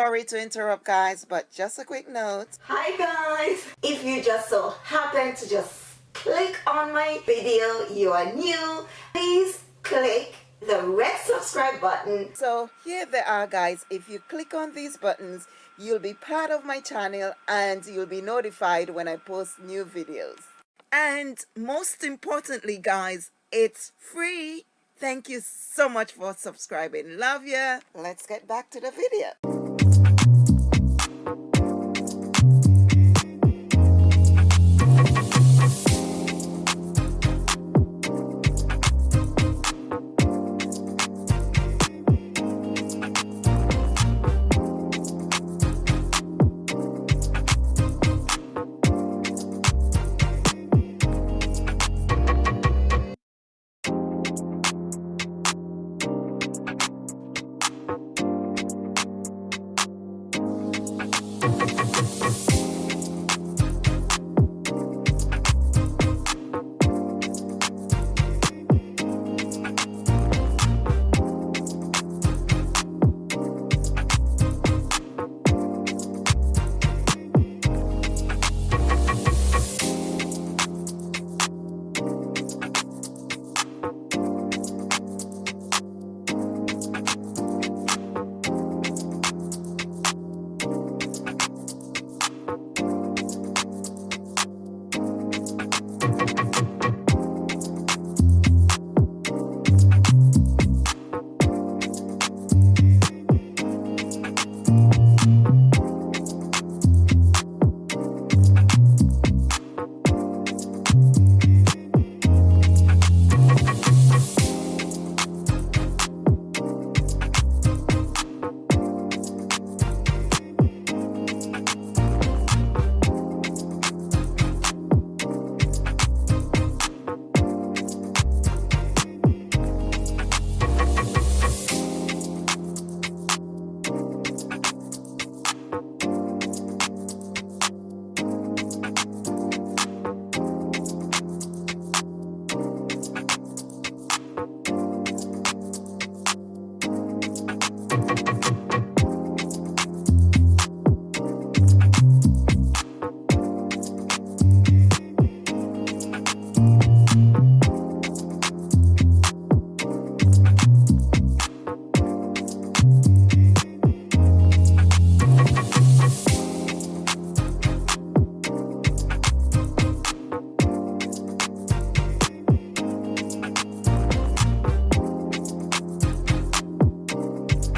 Sorry to interrupt guys, but just a quick note. Hi guys! If you just so happen to just click on my video, you are new, please click the red subscribe button. So here they are guys. If you click on these buttons, you'll be part of my channel and you'll be notified when I post new videos. And most importantly guys, it's free. Thank you so much for subscribing. Love ya. Let's get back to the video.